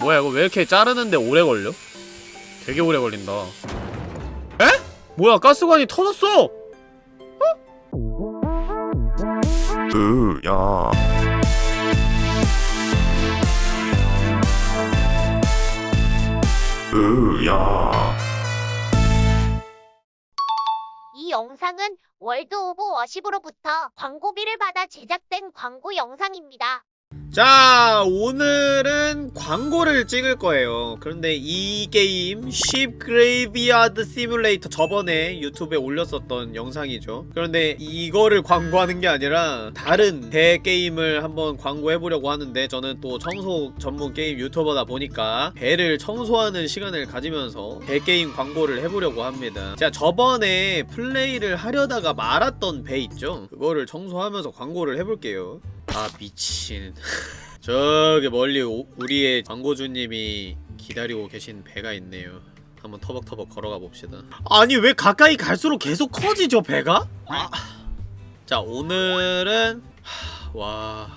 뭐야 이거 왜 이렇게 자르는데 오래 걸려? 되게 오래 걸린다 에? 뭐야 가스관이 터졌어! 으야 으야 이 영상은 월드 오브 워십으로부터 광고비를 받아 제작된 광고 영상입니다. 자 오늘은 광고를 찍을 거예요. 그런데 이 게임 Ship Graveyard Simulator 저번에 유튜브에 올렸었던 영상이죠. 그런데 이거를 광고하는 게 아니라 다른 배 게임을 한번 광고해보려고 하는데 저는 또 청소 전문 게임 유튜버다 보니까 배를 청소하는 시간을 가지면서 배 게임 광고를 해보려고 합니다. 제가 저번에 플레이를 하려다가 말았던 배 있죠? 그거를 청소하면서 광고를 해볼게요 아 미친. 저기 멀리 오- 우리의 광고주님이 기다리고 계신 배가 있네요. 한번 터벅터벅 걸어가 봅시다. 아니 왜 가까이 갈수록 계속 커지죠 배가? 아. 자 오늘은 하, 와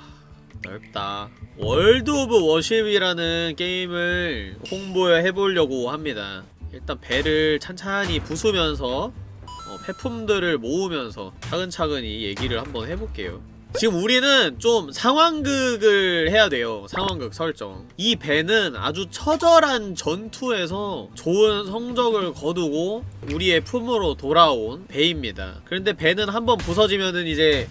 넓다. 월드 오브 워십이라는 게임을 홍보해보려고 합니다. 일단 배를 찬찬히 부수면서 어, 폐품들을 모으면서 차근차근히 얘기를 한번 해볼게요 지금 우리는 좀 상황극을 해야 돼요. 상황극 설정. 이 배는 아주 처절한 전투에서 좋은 성적을 거두고 우리의 품으로 돌아온 배입니다. 그런데 배는 한번 부서지면은 이제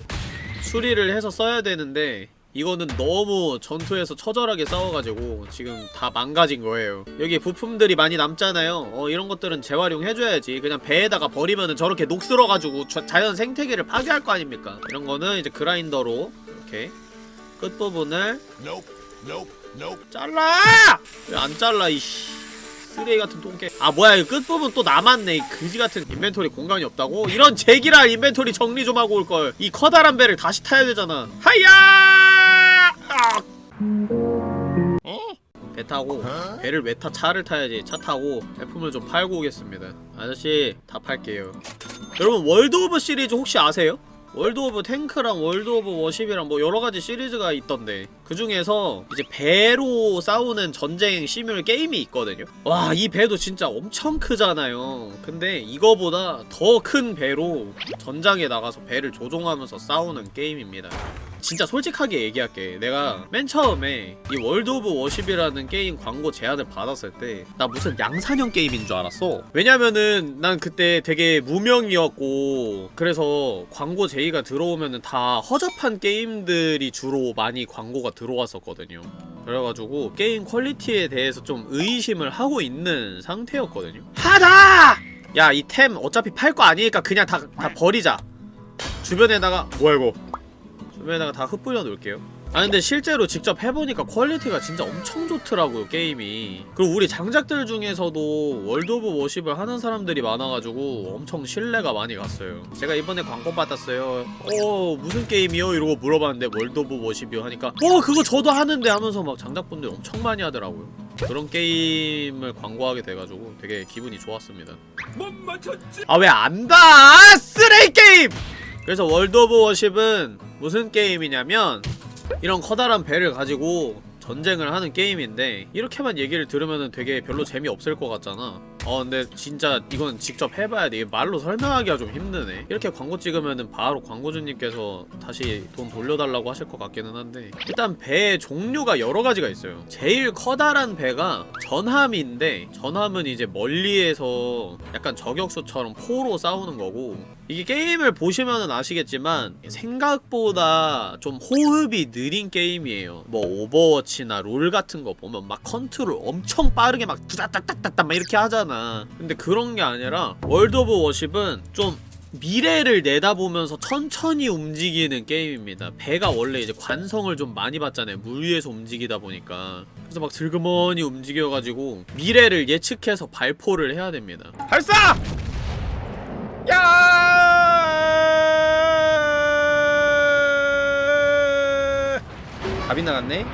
수리를 해서 써야 되는데 이거는 너무 전투에서 처절하게 싸워가지고 지금 다 망가진 거예요. 여기 부품들이 많이 남잖아요. 어 이런 것들은 재활용해줘야지. 그냥 배에다가 버리면은 저렇게 녹슬어가지고 자, 자연 생태계를 파괴할 거 아닙니까? 이런 거는 이제 그라인더로 이렇게 끝부분을 잘라! 왜 안 잘라 이씨 쓰레기 같은 똥개 아 뭐야 이 끝부분 또 남았네 이 그지 같은 inventory 공간이 없다고? 이런 제기랄 inventory 정리 좀 하고 올걸 이 커다란 배를 다시 타야 되잖아 하야! 아! 배 타고 배를 왜 타? 차를 타야지 차 타고 폐품을 좀 팔고 오겠습니다 아저씨 다 팔게요 여러분 월드 오브 시리즈 혹시 아세요? World of Tanks랑 World of Warships이랑 뭐 여러가지 시리즈가 있던데 그 중에서 이제 배로 싸우는 전쟁 시뮬 게임이 있거든요. 와 이 배도 진짜 엄청 크잖아요. 근데 이거보다 더 큰 배로 전장에 나가서 배를 조종하면서 싸우는 게임입니다 진짜 솔직하게 얘기할게. 내가 맨 처음에 이 World of Warships이라는 게임 광고 제안을 받았을 때 나 무슨 양산형 게임인 줄 알았어. 왜냐면은 난 그때 되게 무명이었고 그래서 광고 제의가 들어오면은 다 허접한 게임들이 주로 많이 광고가 들어왔었거든요. 그래가지고 게임 퀄리티에 대해서 좀 의심을 하고 있는 상태였거든요. 하다! 야 이 템 어차피 팔 거 아니니까 그냥 다, 다 버리자. 주변에다가 뭐야 이거 주변에다가 다 흩뿌려 놓을게요. 아 근데 실제로 직접 해보니까 퀄리티가 진짜 엄청 좋더라고요 게임이. 그리고 우리 장작들 중에서도 World of Warships을 하는 사람들이 많아가지고 엄청 신뢰가 많이 갔어요. 제가 이번에 광고 받았어요. 어 무슨 게임이요? 이러고 물어봤는데 World of Warships이요 하니까 어 그거 저도 하는데 하면서 막 장작분들 엄청 많이 하더라고요. 그런 게임을 광고하게 돼가지고 되게 기분이 좋았습니다. 아왜 안다 쓰레기 게임 그래서 World of Warships은 무슨 게임이냐면 이런 커다란 배를 가지고 전쟁을 하는 게임인데 이렇게만 얘기를 들으면 되게 별로 재미없을 것 같잖아. 어 근데 진짜 이건 직접 해봐야 돼. 말로 설명하기가 좀 힘드네. 이렇게 광고 찍으면은 바로 광고주님께서 다시 돈 돌려달라고 하실 것 같기는 한데 일단 배의 종류가 여러 가지가 있어요. 제일 커다란 배가 전함인데 전함은 이제 멀리에서 약간 저격수처럼 포로 싸우는 거고 이게 게임을 보시면은 아시겠지만 생각보다 좀 호흡이 느린 게임이에요. 뭐 Overwatch나 LoL 같은 거 보면 막 컨트롤 엄청 빠르게 막 두다닥닥닥닥 막 이렇게 하잖아. 근데 그런 게 아니라 World of Warships은 좀 미래를 내다보면서 천천히 움직이는 게임입니다. 배가 원래 이제 관성을 좀 많이 받잖아요. 물 위에서 움직이다 보니까. 그래서 막 슬그머니 움직여가지고 미래를 예측해서 발포를 해야 됩니다. 발사! 야! 답이 나갔네?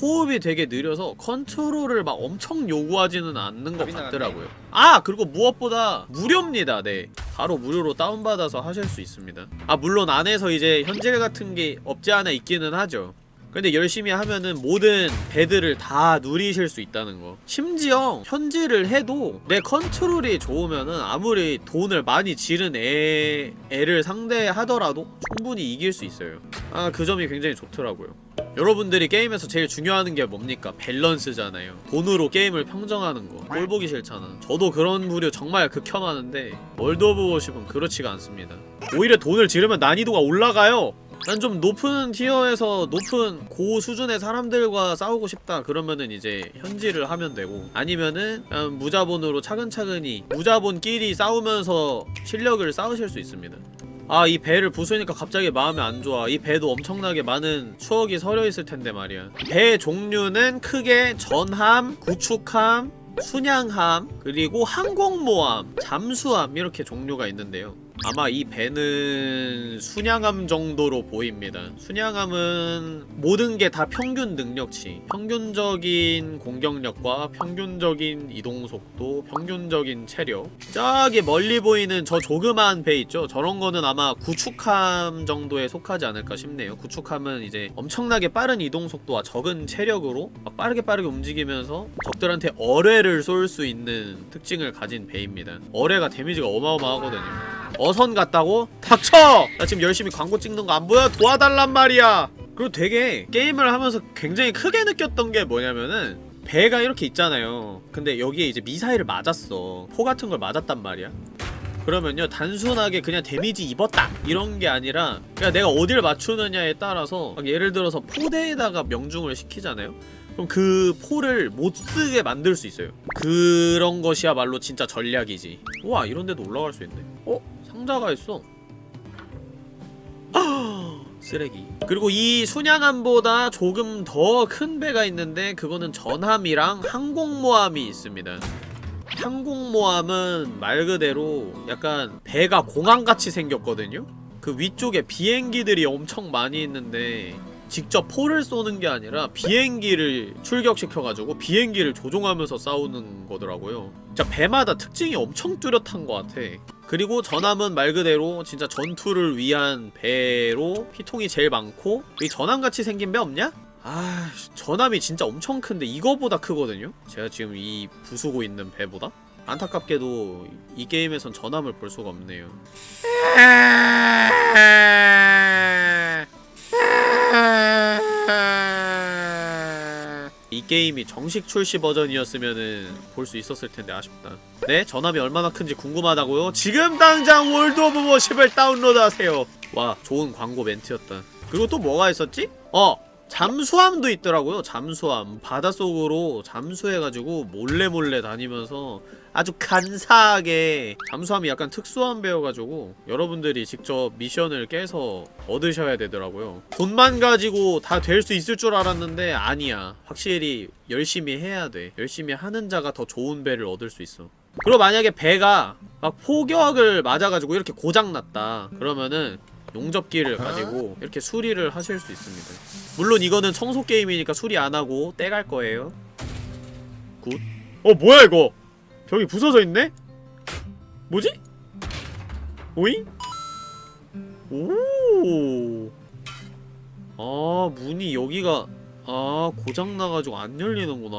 호흡이 되게 느려서 컨트롤을 막 엄청 요구하지는 않는 것 같더라고요. 아! 그리고 무엇보다 무료입니다. 네. 바로 무료로 다운받아서 하실 수 있습니다. 아 물론 안에서 이제 현질 같은 게 없지 않아 있기는 하죠 근데 열심히 하면은 모든 배들을 다 누리실 수 있다는 거. 심지어 현질을 해도 내 컨트롤이 좋으면은 아무리 돈을 많이 지른 애, 애를 상대하더라도 충분히 이길 수 있어요. 아 그 점이 굉장히 좋더라고요. 여러분들이 게임에서 제일 중요하는 게 뭡니까? 밸런스잖아요. 돈으로 게임을 평정하는 거. 꼴보기 싫잖아. 저도 그런 부류 정말 극혐하는데 World of Warships은 그렇지가 않습니다. 오히려 돈을 지르면 난이도가 올라가요 난 좀 높은 tier에서 높은 고 수준의 사람들과 싸우고 싶다. 그러면은 이제 현질을 하면 되고 아니면은 그냥 무자본으로 차근차근히 무자본끼리 싸우면서 실력을 쌓으실 수 있습니다. 아 이 배를 부수니까 갑자기 마음이 안 좋아. 이 배도 엄청나게 많은 추억이 서려있을 텐데 말이야. 배 종류는 크게 전함, 구축함, 순양함, 그리고 항공모함, 잠수함 이렇게 종류가 있는데요 아마 이 배는 순양함 정도로 보입니다. 순양함은 모든 게 다 평균 능력치, 평균적인 공격력과 평균적인 이동속도, 평균적인 체력. 저기 멀리 보이는 저 조그만 배 있죠? 저런 거는 아마 구축함 정도에 속하지 않을까 싶네요. 구축함은 이제 엄청나게 빠른 이동속도와 적은 체력으로 막 빠르게 빠르게 움직이면서 적들한테 어뢰를 쏠 수 있는 특징을 가진 배입니다. 어뢰가 데미지가 어마어마하거든요. 어선 같다고? 닥쳐! 나 지금 열심히 광고 찍는 거 안 보여? 도와달란 말이야! 그리고 되게 게임을 하면서 굉장히 크게 느꼈던 게 뭐냐면은 배가 이렇게 있잖아요 근데 여기에 이제 미사일을 맞았어 포 같은 걸 맞았단 말이야 그러면요 단순하게 그냥 데미지 입었다 이런 게 아니라 그냥 내가 어디를 맞추느냐에 따라서 막 예를 들어서 포대에다가 명중을 시키잖아요 그럼 그 포를 못 쓰게 만들 수 있어요 그런 것이야말로 진짜 전략이지 우와 이런 데도 올라갈 수 있네 어? 상자가 있어. 쓰레기. 그리고 이 순양함보다 조금 더 큰 배가 있는데 그거는 전함이랑 항공모함이 있습니다. 항공모함은 말 그대로 약간 배가 공항같이 생겼거든요. 그 위쪽에 비행기들이 엄청 많이 있는데 직접 포를 쏘는 게 아니라 비행기를 출격시켜가지고 비행기를 조종하면서 싸우는 거더라고요 진짜 배마다 특징이 엄청 뚜렷한 것 같아 그리고 전함은 말 그대로 진짜 전투를 위한 배로 피통이 제일 많고 이 전함같이 생긴 배 없냐? 아 전함이 진짜 엄청 큰데 이거보다 크거든요? 제가 지금 이 부수고 있는 배보다? 안타깝게도 이 게임에선 전함을 볼 수가 없네요 이 게임이 정식 출시 버전이었으면은 볼 수 있었을 텐데 아쉽다. 네? 전함이 얼마나 큰지 궁금하다고요? 지금 당장 World of Warships을 다운로드 하세요. 와, 좋은 광고 멘트였다. 그리고 또 뭐가 있었지? 어! 잠수함도 있더라고요. 잠수함. 바닷속으로 잠수해가지고 몰래 몰래 다니면서 아주 간사하게 잠수함이 약간 특수한 배여가지고 여러분들이 직접 미션을 깨서 얻으셔야 되더라고요. 돈만 가지고 다 될 수 있을 줄 알았는데 아니야. 확실히 열심히 해야 돼. 열심히 하는 자가 더 좋은 배를 얻을 수 있어. 그리고 만약에 배가 막 폭격을 맞아가지고 이렇게 고장났다. 그러면은 용접기를 가지고 이렇게 수리를 하실 수 있습니다. 물론 이거는 청소 게임이니까 수리 안 하고 떼갈 거예요. Good. 어 뭐야 이거? 벽이 부서져 있네? 뭐지? 오잉? 오. 아 문이 여기가 아 고장나가지고 안 열리는구나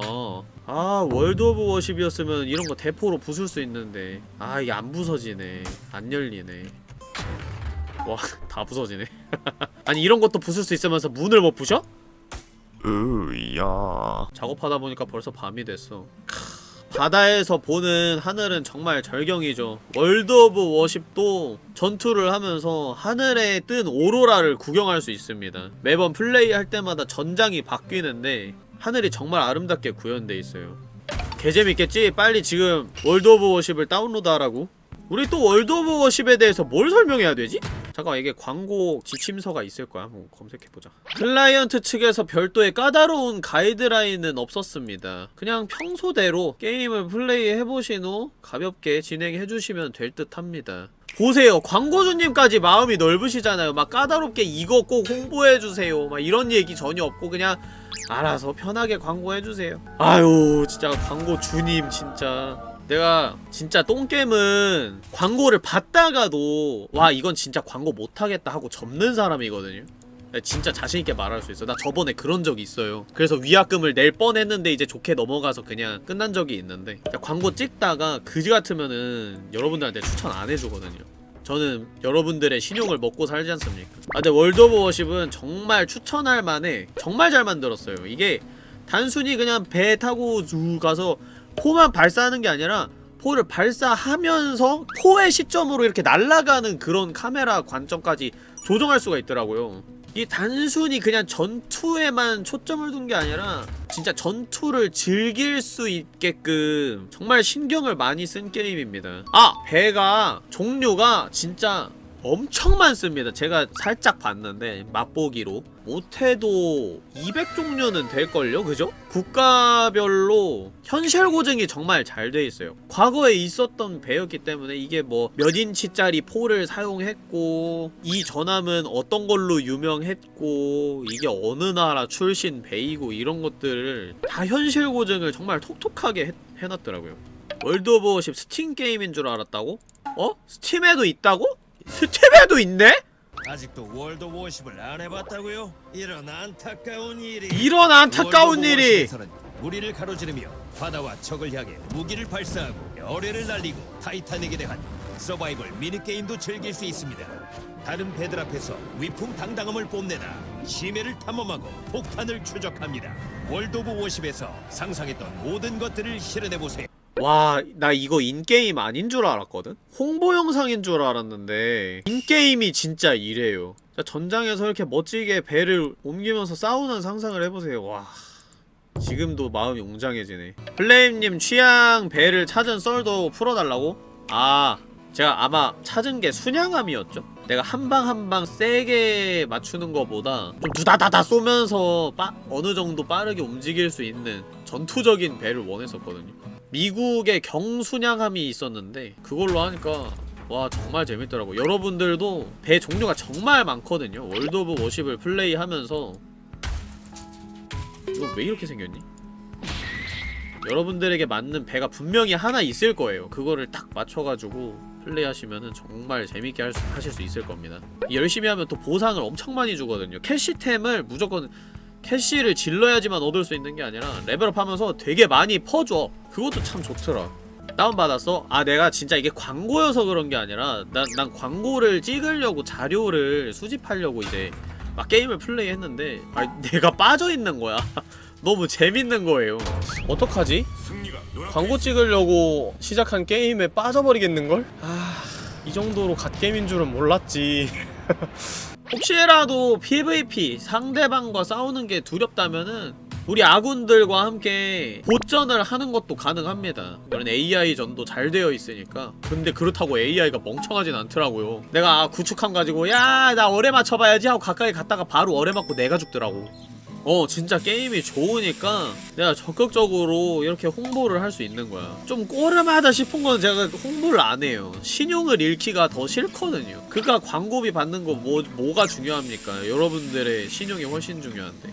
아 World of Warships이었으면 이런 거 대포로 부술 수 있는데 아 이게 안 부서지네 안 열리네 와 다 부서지네. 아니 이런 것도 부술 수 있으면서 문을 못 부셔? 으야. 작업하다 보니까 벌써 밤이 됐어. 크, 바다에서 보는 하늘은 정말 절경이죠. World of Warships도 전투를 하면서 하늘에 뜬 오로라를 구경할 수 있습니다. 매번 플레이할 때마다 전장이 바뀌는데 하늘이 정말 아름답게 구현돼 있어요. 개재밌겠지? 빨리 지금 World of Warships을 다운로드하라고 우리 또 World of Warships에 대해서 뭘 설명해야 되지? 잠깐만 이게 광고 지침서가 있을 거야. 한번 검색해보자. 클라이언트 측에서 별도의 까다로운 가이드라인은 없었습니다. 그냥 평소대로 게임을 플레이해보신 후 가볍게 진행해주시면 될 듯 합니다. 보세요. 광고주님까지 마음이 넓으시잖아요. 막 까다롭게 이거 꼭 홍보해주세요. 막 이런 얘기 전혀 없고 그냥 알아서 편하게 광고해주세요. 아유 진짜 광고주님 진짜 내가 진짜 똥겜은 광고를 봤다가도 와 이건 진짜 광고 못하겠다 하고 접는 사람이거든요. 진짜 자신있게 말할 수 있어. 나 저번에 그런 적이 있어요. 그래서 위약금을 낼 뻔했는데 이제 좋게 넘어가서 그냥 끝난 적이 있는데. 광고 찍다가 그지 같으면은 여러분들한테 추천 안 해주거든요. 저는 여러분들의 신용을 먹고 살지 않습니까? 아 근데 World of Warships은 정말 추천할 만해. 정말 잘 만들었어요. 이게 단순히 그냥 배 타고 쭉 가서 포만 발사하는 게 아니라 포를 발사하면서 포의 시점으로 이렇게 날아가는 그런 카메라 관점까지 조정할 수가 있더라고요 이 단순히 그냥 전투에만 초점을 둔 게 아니라 진짜 전투를 즐길 수 있게끔 정말 신경을 많이 쓴 게임입니다 아! 배가 종류가 진짜 엄청 많습니다 제가 살짝 봤는데 맛보기로 못해도 200종류는 될걸요? 그죠? 국가별로 현실 고증이 정말 잘 돼 있어요 과거에 있었던 배였기 때문에 이게 뭐 몇 인치짜리 포를 사용했고 이 전함은 어떤 걸로 유명했고 이게 어느 나라 출신 배이고 이런 것들을 다 현실 고증을 정말 톡톡하게 해, 해놨더라고요 World of Warships Steam 게임인 줄 알았다고? 어? Steam에도 있다고? Steam에도 있네? 아직도 World Warships을 안 해봤다고요? 이런 안타까운 일이. 이런 안타까운 일이. 물 위를 가로지르며 바다와 적을 향해 무기를 발사하고 어뢰를 날리고 타이타닉에 대한 서바이벌 미니게임도 즐길 수 있습니다. 다른 배들 앞에서 위풍 당당함을 뽐내다 심해를 탐험하고 폭탄을 추적합니다. World of Warships에서 상상했던 모든 것들을 실현해보세요 와, 나 이거 in-game 아닌 줄 알았거든? 홍보 영상인 줄 알았는데 in-game이 진짜 이래요 자, 전장에서 이렇게 멋지게 배를 옮기면서 싸우는 상상을 해보세요 와 지금도 마음이 웅장해지네 플레임님 취향 배를 찾은 썰도 풀어달라고? 아 제가 아마 찾은 게 순양함이었죠? 내가 한 방 한 방 세게 맞추는 거보다 좀 두다다다 쏘면서 빠, 어느 정도 빠르게 움직일 수 있는 전투적인 배를 원했었거든요 미국의 경순양함이 있었는데 그걸로 하니까 와 정말 재밌더라고. 여러분들도 배 종류가 정말 많거든요. World of Warships를 플레이하면서. 이거 왜 이렇게 생겼니? 여러분들에게 맞는 배가 분명히 하나 있을 거예요. 그거를 딱 맞춰가지고 플레이하시면은 정말 재밌게 할 수, 하실 수 있을 겁니다. 열심히 하면 또 보상을 엄청 많이 주거든요. 캐시템을 무조건 캐시를 질러야지만 얻을 수 있는 게 아니라 레벨업 하면서 되게 많이 퍼줘 그것도 참 좋더라 다운받았어? 아 내가 진짜 이게 광고여서 그런 게 아니라 난, 난 광고를 찍으려고 자료를 수집하려고 이제 막 게임을 플레이했는데 아 내가 빠져있는 거야 너무 재밌는 거예요 어떡하지? 광고 찍으려고 시작한 게임에 빠져버리겠는걸? 아... 이 정도로 갓게임인 줄은 몰랐지 혹시라도 PVP 상대방과 싸우는 게 두렵다면은 우리 아군들과 함께 보전을 하는 것도 가능합니다. 이런 AI전도 잘 되어 있으니까. 근데 그렇다고 AI가 멍청하진 않더라고요. 내가 아, 구축함 가지고 야 나 어뢰 맞춰봐야지 하고 가까이 갔다가 바로 어뢰 맞고 내가 죽더라고 어 진짜 게임이 좋으니까 내가 적극적으로 이렇게 홍보를 할 수 있는 거야. 좀 꼬름하다 싶은 건 제가 홍보를 안 해요. 신용을 잃기가 더 싫거든요. 그니까 광고비 받는 거 뭐, 뭐가 중요합니까? 여러분들의 신용이 훨씬 중요한데.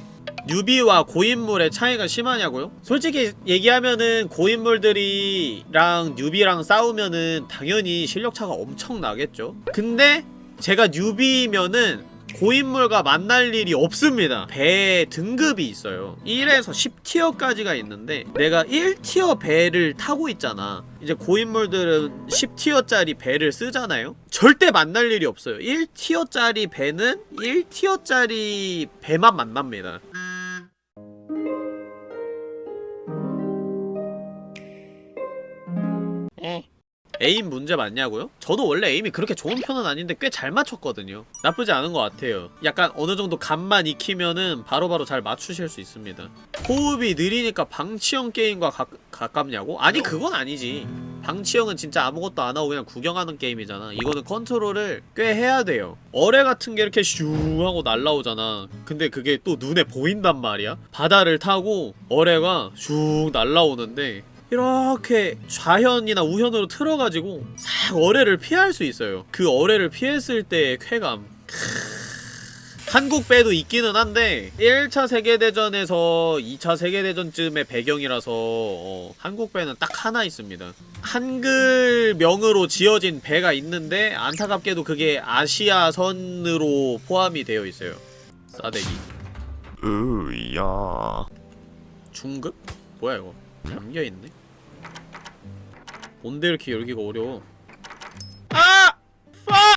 뉴비와 고인물의 차이가 심하냐고요? 솔직히 얘기하면은 고인물들이랑 뉴비랑 싸우면은 당연히 실력차가 엄청 나겠죠. 근데 제가 뉴비면은 고인물과 만날 일이 없습니다. 배 등급이 있어요. 1에서 10티어까지가 있는데 내가 1티어 배를 타고 있잖아. 이제 고인물들은 10티어짜리 배를 쓰잖아요. 절대 만날 일이 없어요. 1티어짜리 배는 1티어짜리 배만 만납니다 aim 문제 맞냐고요? 저도 원래 aim이 그렇게 좋은 편은 아닌데 꽤 잘 맞췄거든요. 나쁘지 않은 것 같아요. 약간 어느 정도 감만 익히면은 바로바로 잘 맞추실 수 있습니다. 호흡이 느리니까 방치형 게임과 가, 가깝냐고? 아니 그건 아니지. 방치형은 진짜 아무것도 안 하고 그냥 구경하는 게임이잖아. 이거는 컨트롤을 꽤 해야 돼요. 어뢰 같은 게 이렇게 슝 하고 날라오잖아. 근데 그게 또 눈에 보인단 말이야. 바다를 타고 어뢰가 슝 날라오는데 이렇게 좌현이나 우현으로 틀어가지고 싹 어뢰를 피할 수 있어요. 그 어뢰를 피했을 때의 쾌감. 한국 배도 있기는 한데 1차 세계대전에서 2차 세계대전쯤의 배경이라서 어, 한국 배는 딱 하나 있습니다. 한글명으로 지어진 배가 있는데 안타깝게도 그게 아시아선으로 포함이 되어 있어요. 싸대기. 으야. 중급? 뭐야 이거? 잠겨있네 뭔데 이렇게 열기가 어려워 아! 파!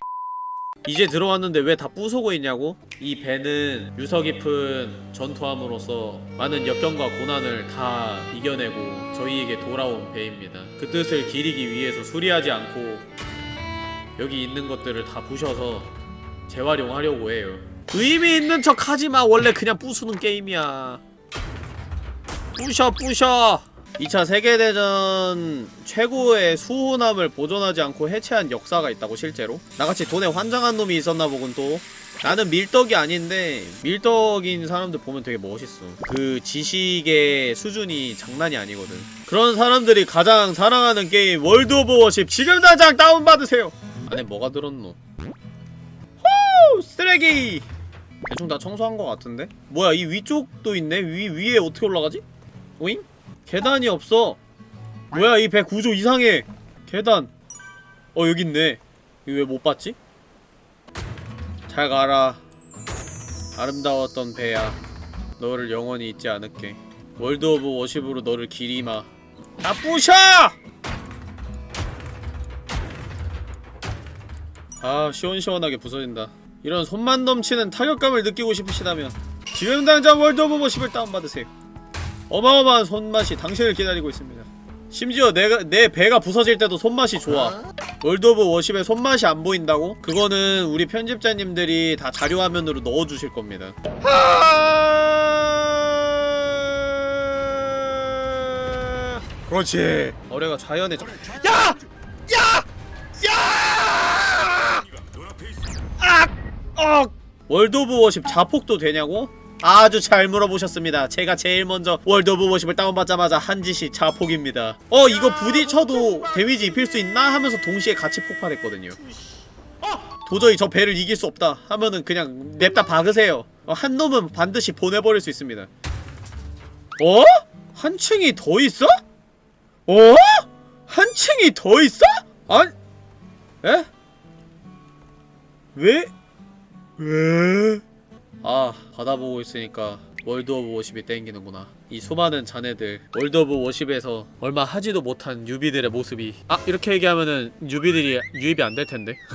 이제 들어왔는데 왜 다 부수고 있냐고? 이 배는 유서 깊은 전투함으로써 많은 역경과 고난을 다 이겨내고 저희에게 돌아온 배입니다 그 뜻을 기리기 위해서 수리하지 않고 여기 있는 것들을 다 부셔서 재활용하려고 해요 의미 있는 척 하지마 원래 그냥 부수는 게임이야 부셔 부셔 2차 세계대전 최고의 수훈함을 보존하지 않고 해체한 역사가 있다고 실제로. 나같이 돈에 환장한 놈이 있었나 보군 또. 나는 밀덕이 아닌데 밀덕인 사람들 보면 되게 멋있어. 그 지식의 수준이 장난이 아니거든. 그런 사람들이 가장 사랑하는 게임 World of Warships. 지금 당장 다운받으세요. 안에 뭐가 들었노? 호! 쓰레기! 대충 다 청소한 것 같은데? 뭐야 이 위쪽도 있네? 위, 위에 어떻게 올라가지? 오잉? 계단이 없어. 뭐야 이 배 구조 이상해. 계단. 어 여기 있네. 이거 왜 못 봤지? 잘 가라. 아름다웠던 배야. 너를 영원히 잊지 않을게. World of Warships로 너를 기리마. 다 부셔! 아 시원시원하게 부서진다. 이런 손맛 넘치는 타격감을 느끼고 싶으시다면 지금 당장 World of Warships를 다운받으세요 어마어마한 손맛이 당신을 기다리고 있습니다 심지어 내가 내 배가 부서질 때도 손맛이 좋아 World of Warships에 손맛이 안 보인다고? 그거는 우리 편집자님들이 다 자료화면으로 넣어주실 겁니다 하... 그렇지 어뢰가 자연의 정... 야! 야! 야! 악! 억! World of Warships 자폭도 되냐고? 아주 잘 물어보셨습니다. 제가 제일 먼저 World of Warships를 다운받자마자 한 짓이 자폭입니다. 어 이거 부딪혀도 데미지 입힐 수 있나? 하면서 동시에 같이 폭발했거든요. 도저히 저 배를 이길 수 없다 하면은 그냥 냅다 박으세요. 어, 한 놈은 반드시 보내버릴 수 있습니다. 어? 한 층이 더 있어? 어? 한 층이 더 있어? 아니 에? 왜? 왜? 아 받아보고 있으니까 World of Warships가 땡기는구나 이 수많은 잔해들 World of Warships에서 얼마 하지도 못한 뉴비들의 모습이 아 이렇게 얘기하면은 뉴비들이 유입이 안 될 텐데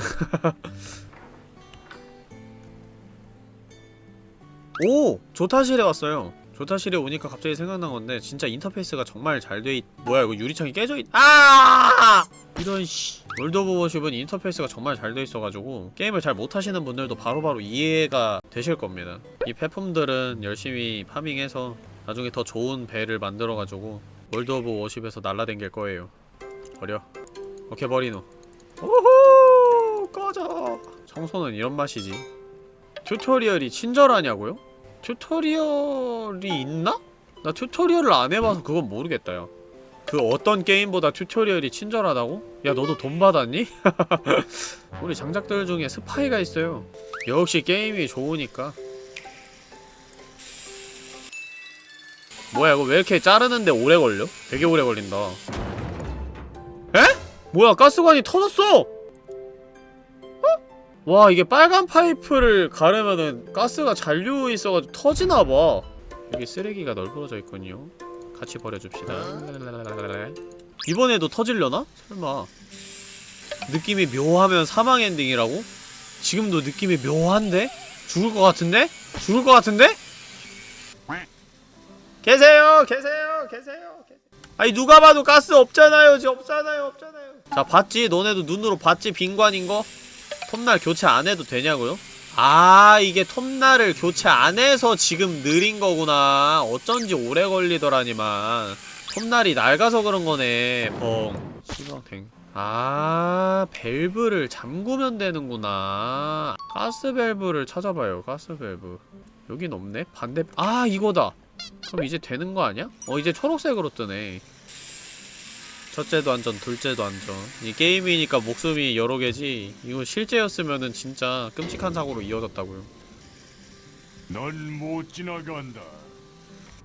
오! 조타실에 왔어요 조타실에 오니까 갑자기 생각난 건데 진짜 인터페이스가 정말 잘 돼 있... 뭐야 이거 유리창이 깨져 있... 아! 이런 씨. World of Warships는 인터페이스가 정말 잘 돼 있어가지고 게임을 잘 못하시는 분들도 바로바로 이해가 되실 겁니다. 이 폐품들은 열심히 파밍해서 나중에 더 좋은 배를 만들어가지고 World of Warships에서 날라댕길 거예요. 버려. 오케이 버리노. 오호! 꺼져! 청소는 이런 맛이지. 튜토리얼이 친절하냐고요? 튜토리얼이 있나? 나 튜토리얼을 안 해봐서 그건 모르겠다 야. 그 어떤 게임보다 튜토리얼이 친절하다고? 야 너도 돈 받았니? 우리 장작들 중에 스파이가 있어요 역시 게임이 좋으니까 뭐야 이거 왜 이렇게 자르는데 오래 걸려? 되게 오래 걸린다 에? 뭐야 가스관이 터졌어! 어? 와 이게 빨간 파이프를 가르면은 가스가 잔류 있어가지고 터지나봐 여기 쓰레기가 널브러져 있군요 같이 버려줍시다 이번에도 터질려나? 설마 느낌이 묘하면 사망 엔딩이라고? 지금도 느낌이 묘한데? 죽을 것 같은데? 죽을 것 같은데? 계세요 계세요 계세요 아니 누가 봐도 가스 없잖아요 지금 없잖아요 없잖아요 자 봤지? 너네도 눈으로 봤지? 빈관인 거? 톱날 교체 안 해도 되냐고요? 아 이게 톱날을 교체 안 해서 지금 느린 거구나. 어쩐지 오래 걸리더라니만. 톱날이 낡아서 그런 거네. 뻥. 시방탱 아 밸브를 잠그면 되는구나. 가스 밸브를 찾아봐요 가스 밸브. 여긴 없네? 반대 아 이거다. 그럼 이제 되는 거 아니야? 어 이제 초록색으로 뜨네 첫째도 안전, 둘째도 안전. 이 게임이니까 목숨이 여러 개지. 이거 실제였으면은 진짜 끔찍한 사고로 이어졌다고요. 넌 못 지나간다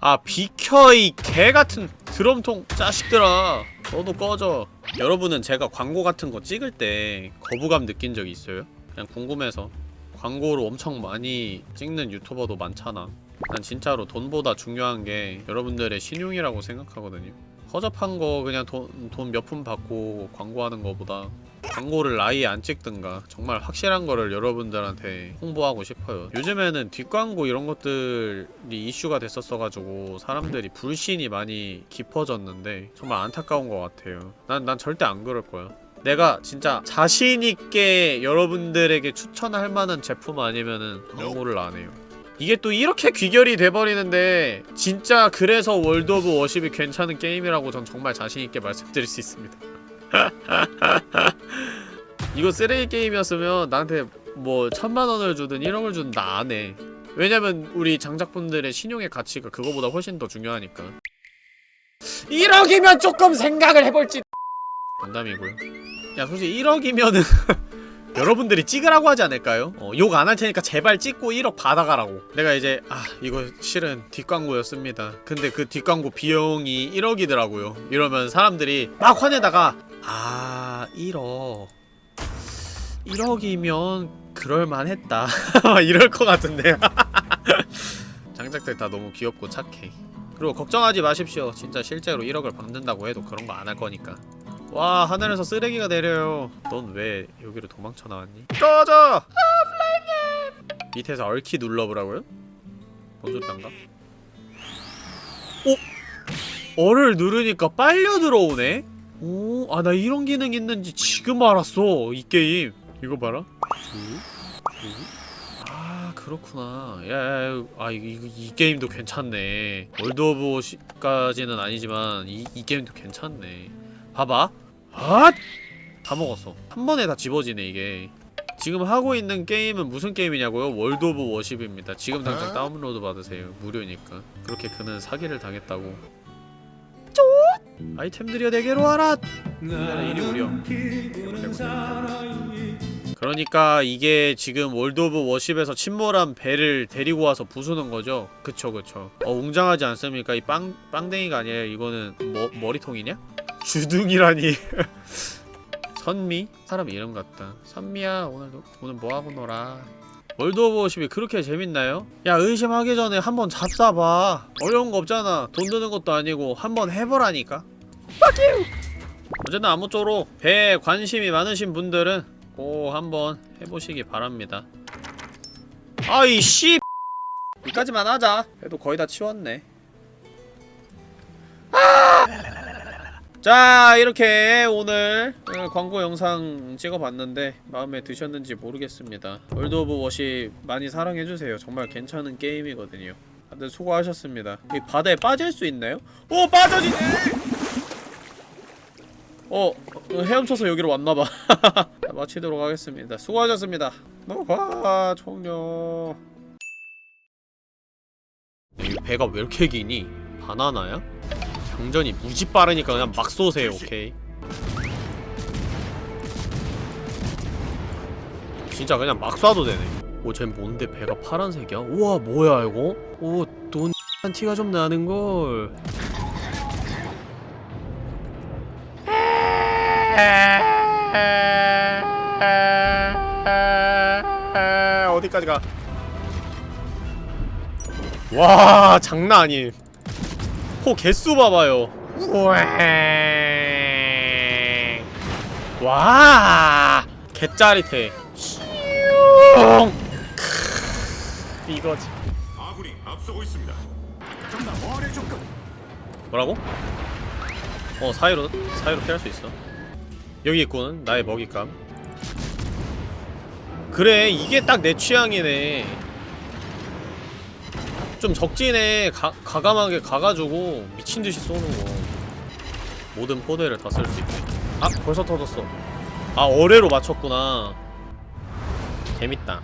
아 비켜 이 개같은 드럼통 자식들아. 너도 꺼져. 여러분은 제가 광고 같은 거 찍을 때 거부감 느낀 적 있어요? 그냥 궁금해서. 광고를 엄청 많이 찍는 유튜버도 많잖아 난 진짜로 돈보다 중요한 게 여러분들의 신용이라고 생각하거든요 허접한 거 그냥 돈몇 푼 받고 광고하는 거보다 광고를 아예 안 찍든가 정말 확실한 거를 여러분들한테 홍보하고 싶어요. 요즘에는 뒷광고 이런 것들이 이슈가 됐었어가지고 사람들이 불신이 많이 깊어졌는데 정말 안타까운 것 같아요. 난, 난 절대 안 그럴 거야. 내가 진짜 자신있게 여러분들에게 추천할 만한 제품 아니면은 광고를 안 해요 이게 또 이렇게 귀결이 돼버리는데 진짜 그래서 World of Warships가 괜찮은 게임이라고 전 정말 자신있게 말씀드릴 수 있습니다. 이거 쓰레기 게임이었으면 나한테 뭐 천만원을 주든 1억을 주든 나 안해 왜냐면 우리 장작분들의 신용의 가치가 그거보다 훨씬 더 중요하니까. 1억이면 조금 생각을 해볼지. 농담이고요. 야 솔직히 1억이면은 여러분들이 찍으라고 하지 않을까요? 어, 욕안 할 테니까 제발 찍고 1억 받아가라고. 내가 이제 아 이거 실은 뒷광고였습니다. 근데 그 뒷광고 비용이 1억이더라고요. 이러면 사람들이 막 화내다가 아 1억. 1억이면 그럴만했다. 이럴 것 같은데요. 장작들 다 너무 귀엽고 착해. 그리고 걱정하지 마십시오. 진짜 실제로 1억을 받는다고 해도 그런 거 안 할 거니까 와 하늘에서 쓰레기가 내려요 넌 왜 여기로 도망쳐 나왔니? 꺼져! 밑에서 얼키 눌러보라고요? 뭔 소리인가? 오! 얼을 누르니까 빨려 들어오네? 오, 아 나 이런 기능 있는지 지금 알았어 이 게임 이거 봐라. 아 그렇구나 야야야 아 이, 이, 이 게임도 괜찮네 World of Warships까지는 아니지만 이, 이 게임도 괜찮네 봐봐. 아! 다 먹었어. 한 번에 다 집어지네 이게. 지금 하고 있는 게임은 무슨 게임이냐고요? World of Warships입니다. 지금 당장 다운로드 받으세요. 무료니까. 그렇게 그는 사기를 당했다고. 쪼 아이템들이여 내게로 와라! 내가 이리 오려 그러니까 이게 지금 World of Warships에서 침몰한 배를 데리고 와서 부수는 거죠? 그쵸 그쵸. 어 웅장하지 않습니까? 이 빵, 빵댕이가 아니에요. 이거는 머, 머리통이냐? 주둥이라니. 선미? 사람 이름 같다. 선미야 오늘도 오늘 뭐하고 놀아? World of Warships가 그렇게 재밌나요? 야 의심하기 전에 한번 잡사봐. 어려운 거 없잖아. 돈 드는 것도 아니고 한번 해보라니까. 어쨌든 아무쪼록 배에 관심이 많으신 분들은 꼭 한번 해보시기 바랍니다. 아이 씨! 여기까지만 하자. 그래도 거의 다 치웠네 자 이렇게 오늘 오늘 광고 영상 찍어봤는데 마음에 드셨는지 모르겠습니다. World of Warships 많이 사랑해주세요. 정말 괜찮은 게임이거든요. 다들 수고하셨습니다. 이 바다에 빠질 수 있나요? 오 빠져지네! 어, 어 헤엄쳐서 여기로 왔나봐. 마치도록 하겠습니다. 수고하셨습니다. 노화 이 배가 왜 이렇게 기니? 바나나야? 장전이 무지 빠르니까 그냥 막 쏘세요 오케이 진짜 그냥 막 쏴도 되네 오쟤 뭔데 배가 파란색이야? 우와 뭐야 이거? 오돈 한 티가 좀 나는걸 어디까지 가? 와 장난 아님 포 개수 봐봐요. 와. 개짜릿해. 이거지. 아군이 앞서고 있습니다. 뭐라고? 어 사이로 사이로 피할 수 있어. 여기 있군 나의 먹잇감. 그래 이게 딱 내 취향이네 좀 적진에 가, 가감하게 가가지고 미친듯이 쏘는 거. 모든 포대를 다 쓸 수 있게. 아 벌써 터졌어. 아 어뢰로 맞췄구나. 재밌다